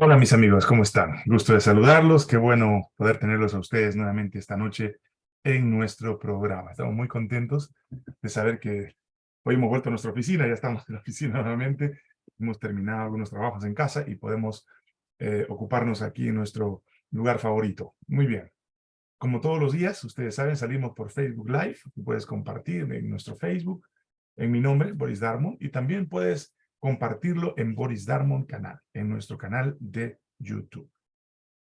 Hola mis amigos, ¿cómo están? Gusto de saludarlos, qué bueno poder tenerlos a ustedes nuevamente esta noche en nuestro programa. Estamos muy contentos de saber que hoy hemos vuelto a nuestra oficina, ya estamos en la oficina nuevamente, hemos terminado algunos trabajos en casa y podemos eh, ocuparnos aquí en nuestro lugar favorito. Muy bien. Como todos los días, ustedes saben, salimos por Facebook Live, puedes compartir en nuestro Facebook, en mi nombre, Boris Darmon, y también puedes compartirlo en Boris Darmon canal, en nuestro canal de YouTube.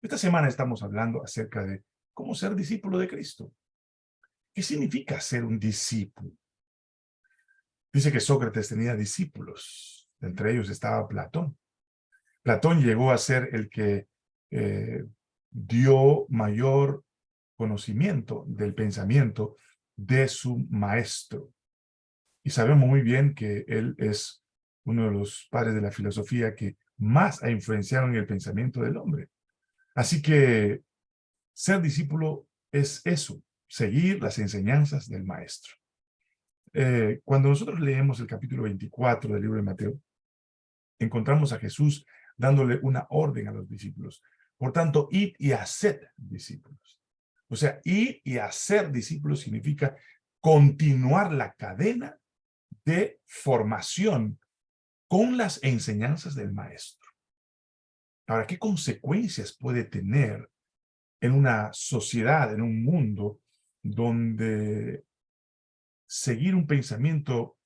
Esta semana estamos hablando acerca de cómo ser discípulo de Cristo. ¿Qué significa ser un discípulo? Dice que Sócrates tenía discípulos, entre ellos estaba Platón. Platón llegó a ser el que eh, dio mayor conocimiento del pensamiento de su maestro. Y sabemos muy bien que él es uno de los padres de la filosofía que más ha influenciado en el pensamiento del hombre. Así que ser discípulo es eso, seguir las enseñanzas del maestro. Eh, cuando nosotros leemos el capítulo 24 del libro de Mateo, encontramos a Jesús dándole una orden a los discípulos. Por tanto, id y haced discípulos. O sea, ir y hacer discípulos significa continuar la cadena de formación con las enseñanzas del maestro. Ahora, ¿qué consecuencias puede tener en una sociedad, en un mundo, donde seguir un pensamiento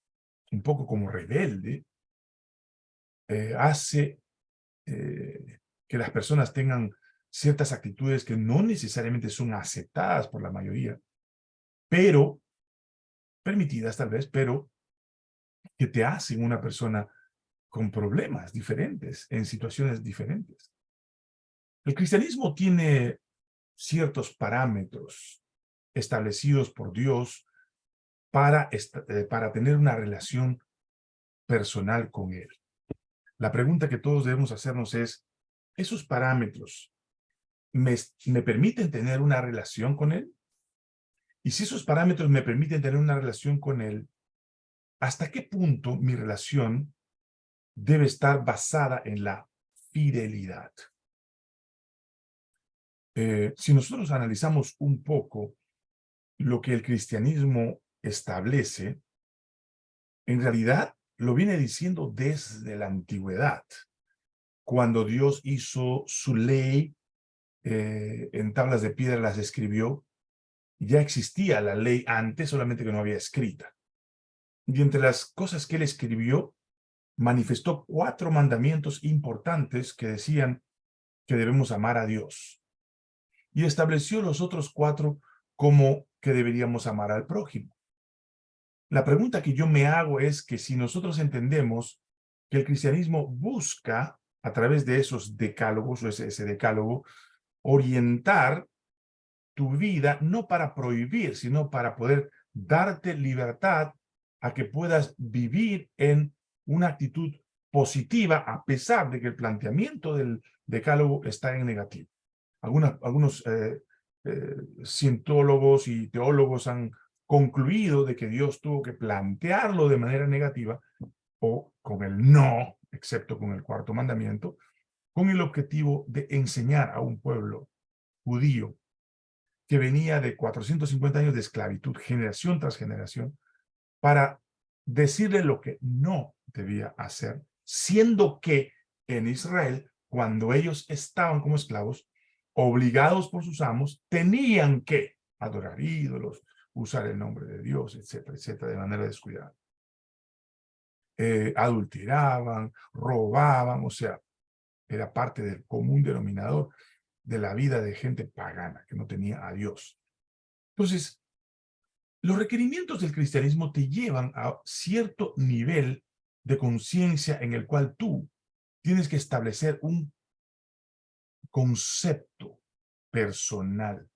un poco como rebelde eh, hace eh, que las personas tengan ciertas actitudes que no necesariamente son aceptadas por la mayoría, pero, permitidas tal vez, pero que te hacen una persona con problemas diferentes, en situaciones diferentes. El cristianismo tiene ciertos parámetros establecidos por Dios para, eh, para tener una relación personal con Él. La pregunta que todos debemos hacernos es, ¿esos parámetros me, me permiten tener una relación con Él? Y si esos parámetros me permiten tener una relación con Él, ¿hasta qué punto mi relación debe estar basada en la fidelidad. Eh, si nosotros analizamos un poco lo que el cristianismo establece, en realidad lo viene diciendo desde la antigüedad, cuando Dios hizo su ley, eh, en tablas de piedra las escribió, ya existía la ley antes, solamente que no había escrita. Y entre las cosas que él escribió manifestó cuatro mandamientos importantes que decían que debemos amar a Dios. Y estableció los otros cuatro como que deberíamos amar al prójimo. La pregunta que yo me hago es que si nosotros entendemos que el cristianismo busca, a través de esos decálogos o ese, ese decálogo, orientar tu vida no para prohibir, sino para poder darte libertad a que puedas vivir en una actitud positiva a pesar de que el planteamiento del decálogo está en negativo. algunos eh, eh, cientólogos y teólogos han concluido de que Dios tuvo que plantearlo de manera negativa o con el no, excepto con el cuarto mandamiento, con el objetivo de enseñar a un pueblo judío que venía de 450 años de esclavitud, generación tras generación, para decirle lo que no debía hacer, siendo que en Israel, cuando ellos estaban como esclavos, obligados por sus amos, tenían que adorar ídolos, usar el nombre de Dios, etcétera, etcétera, de manera descuidada. Eh, adulteraban, robaban, o sea, era parte del común denominador de la vida de gente pagana que no tenía a Dios. Entonces, los requerimientos del cristianismo te llevan a cierto nivel de conciencia en el cual tú tienes que establecer un concepto personal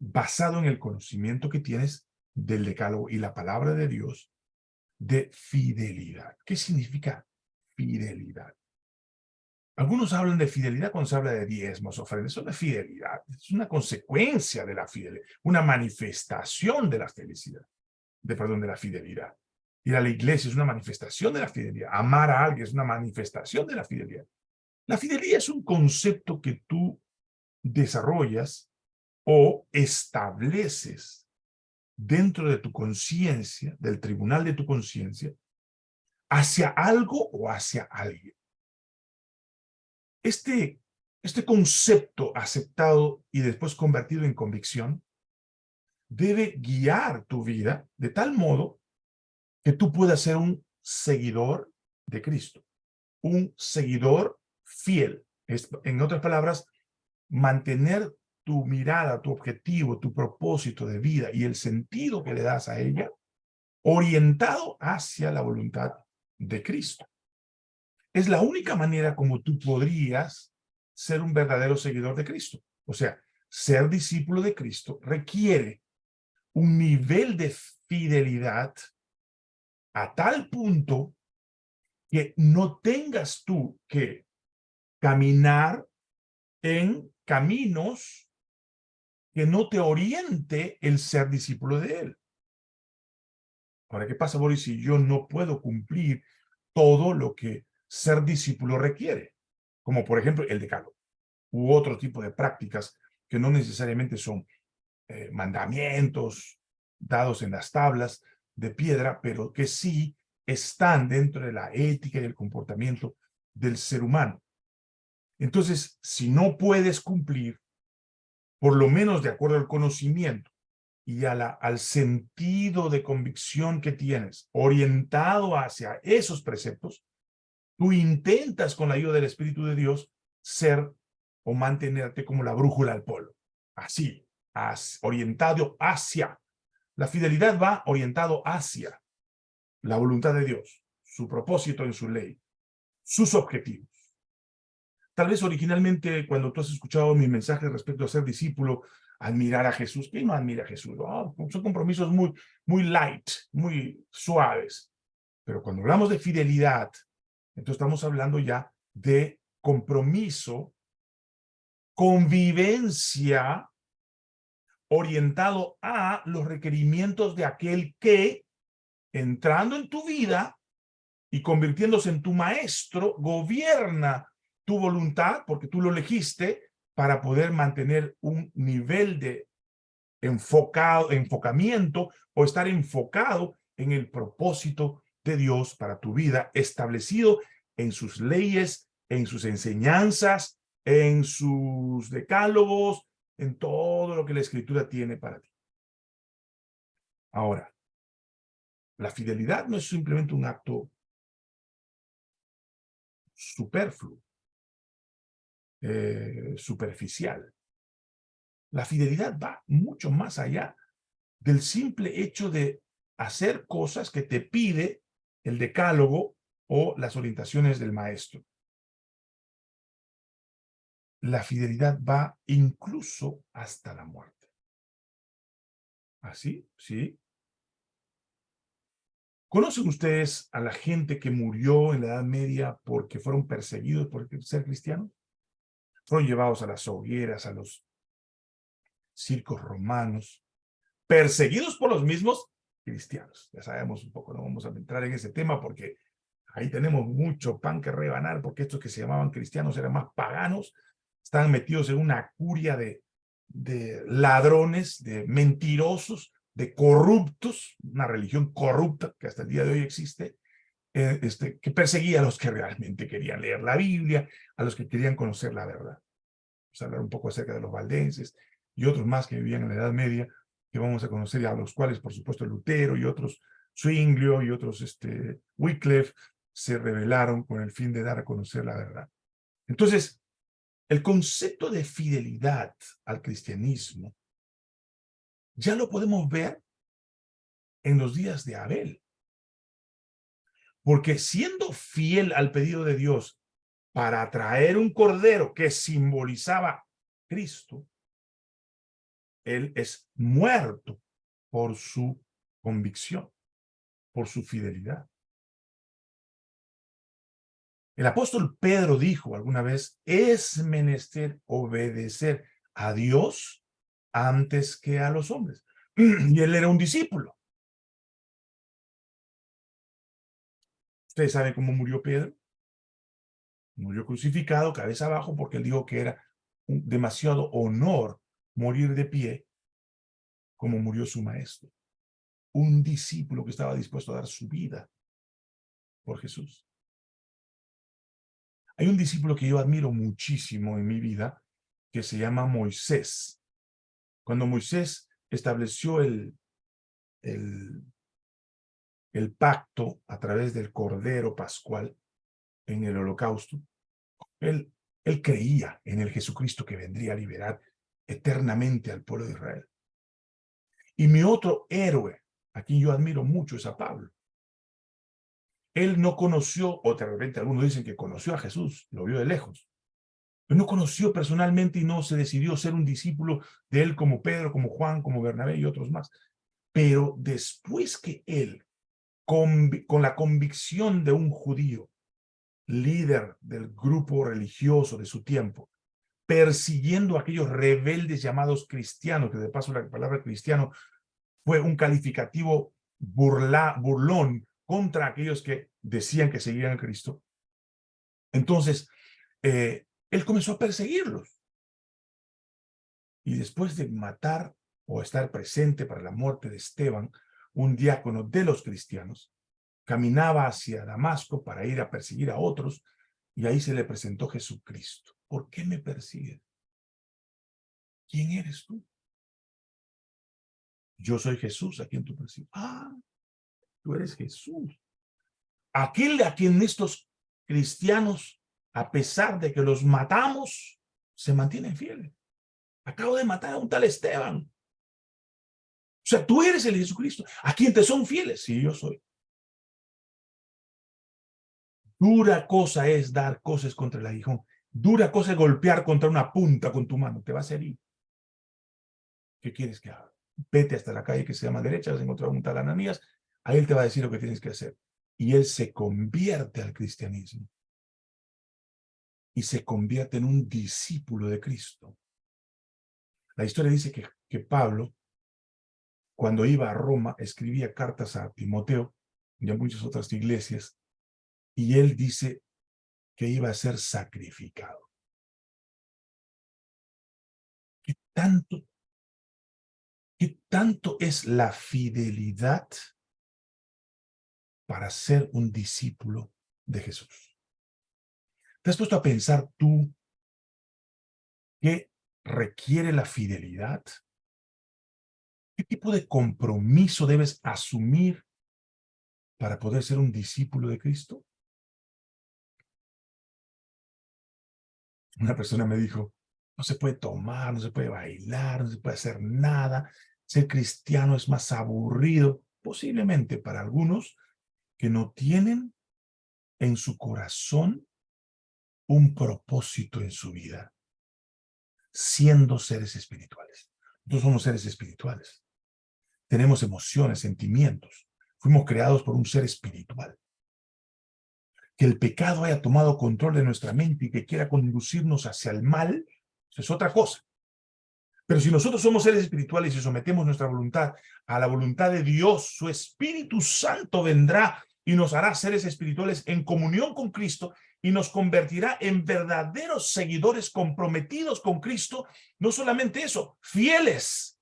basado en el conocimiento que tienes del decálogo y la palabra de Dios de fidelidad. ¿Qué significa fidelidad? Algunos hablan de fidelidad cuando se habla de diezmos, ofrendas. Eso no fidelidad, es una consecuencia de la fidelidad, una manifestación de la felicidad, de, perdón, de la fidelidad. Ir a la iglesia es una manifestación de la fidelidad. Amar a alguien es una manifestación de la fidelidad. La fidelidad es un concepto que tú desarrollas o estableces dentro de tu conciencia, del tribunal de tu conciencia, hacia algo o hacia alguien. Este, este concepto aceptado y después convertido en convicción debe guiar tu vida de tal modo que tú puedas ser un seguidor de Cristo, un seguidor fiel. en otras palabras, mantener tu mirada, tu objetivo, tu propósito de vida y el sentido que le das a ella orientado hacia la voluntad de Cristo. Es la única manera como tú podrías ser un verdadero seguidor de Cristo. O sea, ser discípulo de Cristo requiere un nivel de fidelidad a tal punto que no tengas tú que caminar en caminos que no te oriente el ser discípulo de Él. Ahora, ¿qué pasa, Boris, si yo no puedo cumplir todo lo que ser discípulo requiere? Como, por ejemplo, el decálogo u otro tipo de prácticas que no necesariamente son eh, mandamientos dados en las tablas de piedra, pero que sí están dentro de la ética y el comportamiento del ser humano. Entonces, si no puedes cumplir, por lo menos de acuerdo al conocimiento y a la, al sentido de convicción que tienes, orientado hacia esos preceptos, tú intentas con la ayuda del Espíritu de Dios ser o mantenerte como la brújula al polo. Así, orientado hacia. La fidelidad va orientado hacia la voluntad de Dios, su propósito en su ley, sus objetivos. Tal vez originalmente cuando tú has escuchado mi mensaje respecto a ser discípulo, admirar a Jesús. ¿Quién no admira a Jesús? son compromisos muy, muy light, muy suaves. Pero cuando hablamos de fidelidad, entonces estamos hablando ya de compromiso, convivencia orientado a los requerimientos de aquel que, entrando en tu vida y convirtiéndose en tu maestro, gobierna tu voluntad, porque tú lo elegiste, para poder mantener un nivel de enfocado, enfocamiento o estar enfocado en el propósito de Dios para tu vida, establecido en sus leyes, en sus enseñanzas, en sus decálogos, en todo lo que la Escritura tiene para ti. Ahora, la fidelidad no es simplemente un acto superfluo, eh, superficial. La fidelidad va mucho más allá del simple hecho de hacer cosas que te pide el decálogo o las orientaciones del maestro la fidelidad va incluso hasta la muerte. ¿Así? ¿Sí? ¿Conocen ustedes a la gente que murió en la Edad Media porque fueron perseguidos por ser cristianos? Fueron llevados a las hogueras, a los circos romanos, perseguidos por los mismos cristianos. Ya sabemos un poco, no vamos a entrar en ese tema porque ahí tenemos mucho pan que rebanar, porque estos que se llamaban cristianos eran más paganos están metidos en una curia de, de ladrones, de mentirosos, de corruptos, una religión corrupta que hasta el día de hoy existe, eh, este, que perseguía a los que realmente querían leer la Biblia, a los que querían conocer la verdad. Vamos a hablar un poco acerca de los valdenses y otros más que vivían en la Edad Media, que vamos a conocer, y a los cuales, por supuesto, Lutero y otros, Zwinglio y otros, este, Wycliffe, se rebelaron con el fin de dar a conocer la verdad. Entonces, el concepto de fidelidad al cristianismo ya lo podemos ver en los días de Abel. Porque siendo fiel al pedido de Dios para traer un cordero que simbolizaba Cristo, él es muerto por su convicción, por su fidelidad. El apóstol Pedro dijo alguna vez, es menester obedecer a Dios antes que a los hombres. Y él era un discípulo. ¿Ustedes saben cómo murió Pedro? Murió crucificado, cabeza abajo, porque él dijo que era demasiado honor morir de pie como murió su maestro. Un discípulo que estaba dispuesto a dar su vida por Jesús. Hay un discípulo que yo admiro muchísimo en mi vida, que se llama Moisés. Cuando Moisés estableció el, el, pacto a través del Cordero Pascual en el holocausto, él, él creía en el Jesucristo que vendría a liberar eternamente al pueblo de Israel. Y mi otro héroe, a quien yo admiro mucho, es a Pablo. Él no conoció, o de repente algunos dicen que conoció a Jesús, lo vio de lejos. Pero no conoció personalmente y no se decidió ser un discípulo de él como Pedro, como Juan, como Bernabé y otros más. Pero después que él, con, con la convicción de un judío, líder del grupo religioso de su tiempo, persiguiendo a aquellos rebeldes llamados cristianos, que de paso la palabra cristiano fue un calificativo burla, burlón contra aquellos que decían que seguían a Cristo. Entonces, eh, él comenzó a perseguirlos. Y después de matar o estar presente para la muerte de Esteban, un diácono de los cristianos, caminaba hacia Damasco para ir a perseguir a otros, y ahí se le presentó Jesucristo. ¿Por qué me persigues? ¿Quién eres tú? Yo soy Jesús a quien tú persigues. Ah, tú eres Jesús. Aquel a quien estos cristianos, a pesar de que los matamos, se mantienen fieles. Acabo de matar a un tal Esteban. O sea, tú eres el Jesucristo. ¿A quien te son fieles? Sí, yo soy. Dura cosa es dar cosas contra el aguijón. Dura cosa es golpear contra una punta con tu mano. Te va a herir. ¿Qué quieres que haga? Vete hasta la calle que se llama derecha, vas a encontrar un tal Ananías. Ahí él te va a decir lo que tienes que hacer. Y él se convierte al cristianismo. Y se convierte en un discípulo de Cristo. La historia dice que, que Pablo, cuando iba a Roma, escribía cartas a Timoteo y a muchas otras iglesias, y él dice que iba a ser sacrificado. ¿Qué tanto, qué tanto es la fidelidad para ser un discípulo de Jesús? ¿Te has puesto a pensar tú qué requiere la fidelidad? ¿Qué tipo de compromiso debes asumir para poder ser un discípulo de Cristo? Una persona me dijo, no se puede tomar, no se puede bailar, no se puede hacer nada. Ser cristiano es más aburrido, posiblemente para algunos que no tienen en su corazón un propósito en su vida, siendo seres espirituales. Nosotros somos seres espirituales. Tenemos emociones, sentimientos. Fuimos creados por un ser espiritual que el pecado haya tomado control de nuestra mente y que quiera conducirnos hacia el mal, eso es otra cosa. Pero si nosotros somos seres espirituales y sometemos nuestra voluntad a la voluntad de Dios, su Espíritu Santo vendrá y nos hará seres espirituales en comunión con Cristo y nos convertirá en verdaderos seguidores comprometidos con Cristo. No solamente eso, fieles.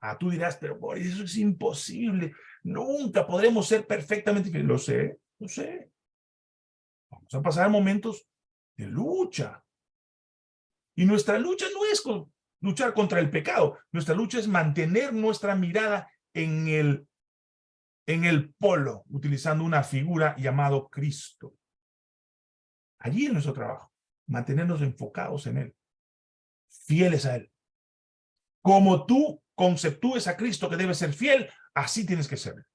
Ah, tú dirás, pero por eso es imposible. Nunca podremos ser perfectamente fieles. Lo sé, lo sé. Vamos a pasar momentos de lucha. Y nuestra lucha no es luchar contra el pecado. Nuestra lucha es mantener nuestra mirada en el, en el polo, utilizando una figura llamado Cristo. Allí en nuestro trabajo, mantenernos enfocados en Él, fieles a Él. Como tú conceptúes a Cristo que debe ser fiel, Así tienes que ser.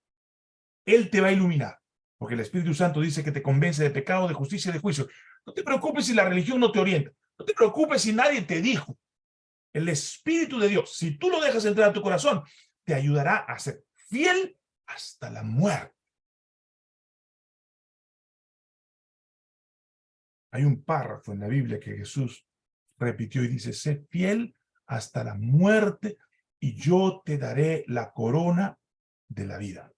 Él te va a iluminar, porque el Espíritu Santo dice que te convence de pecado, de justicia y de juicio. No te preocupes si la religión no te orienta. No te preocupes si nadie te dijo. El Espíritu de Dios, si tú lo dejas entrar a tu corazón, te ayudará a ser fiel hasta la muerte. Hay un párrafo en la Biblia que Jesús repitió y dice, sé fiel hasta la muerte y yo te daré la corona de la vida,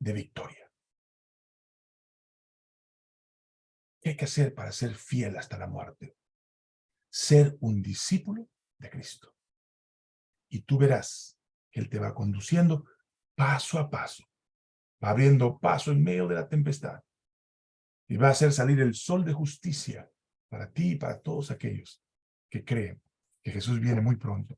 de victoria. ¿Qué hay que hacer para ser fiel hasta la muerte? Ser un discípulo de Cristo. Y tú verás que Él te va conduciendo paso a paso. Va abriendo paso en medio de la tempestad. Y va a hacer salir el sol de justicia para ti y para todos aquellos que creen que Jesús viene muy pronto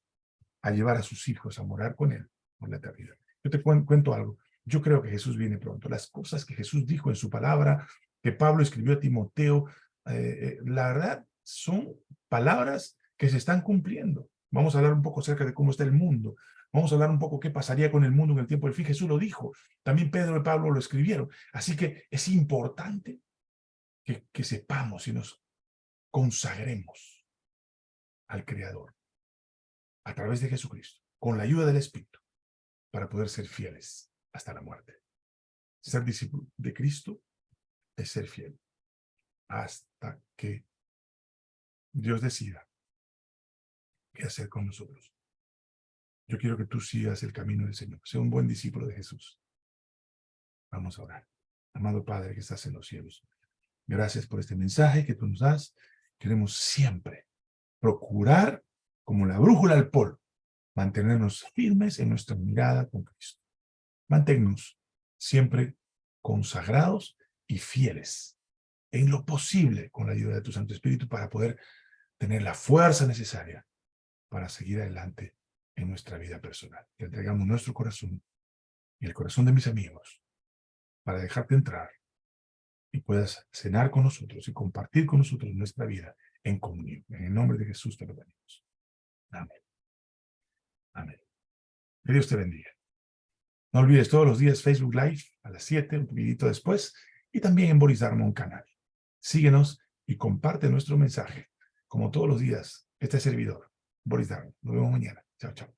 a llevar a sus hijos a morar con Él por la eternidad. Yo te cuento algo. Yo creo que Jesús viene pronto. Las cosas que Jesús dijo en su palabra, que Pablo escribió a Timoteo, eh, eh, la verdad son palabras que se están cumpliendo. Vamos a hablar un poco acerca de cómo está el mundo. Vamos a hablar un poco qué pasaría con el mundo en el tiempo del fin. Jesús lo dijo. También Pedro y Pablo lo escribieron. Así que es importante que, que sepamos y nos consagremos al Creador a través de Jesucristo, con la ayuda del Espíritu, para poder ser fieles hasta la muerte. Ser discípulo de Cristo es ser fiel hasta que Dios decida qué hacer con nosotros. Yo quiero que tú sigas el camino del Señor. Sea un buen discípulo de Jesús. Vamos a orar. Amado Padre que estás en los cielos, gracias por este mensaje que tú nos das. Queremos siempre procurar, como la brújula al polo, mantenernos firmes en nuestra mirada con Cristo. Manténnos siempre consagrados y fieles en lo posible con la ayuda de tu Santo Espíritu para poder tener la fuerza necesaria para seguir adelante en nuestra vida personal. Te entregamos nuestro corazón y el corazón de mis amigos para dejarte entrar y puedas cenar con nosotros y compartir con nosotros nuestra vida en comunión. En el nombre de Jesús te lo pedimos. Amén. Amén. Que Dios te bendiga. No olvides todos los días Facebook Live a las 7, un poquitito después, y también en Boris Darmon Canal. Síguenos y comparte nuestro mensaje. Como todos los días, este servidor, Boris Darmon. Nos vemos mañana. Chao, chao.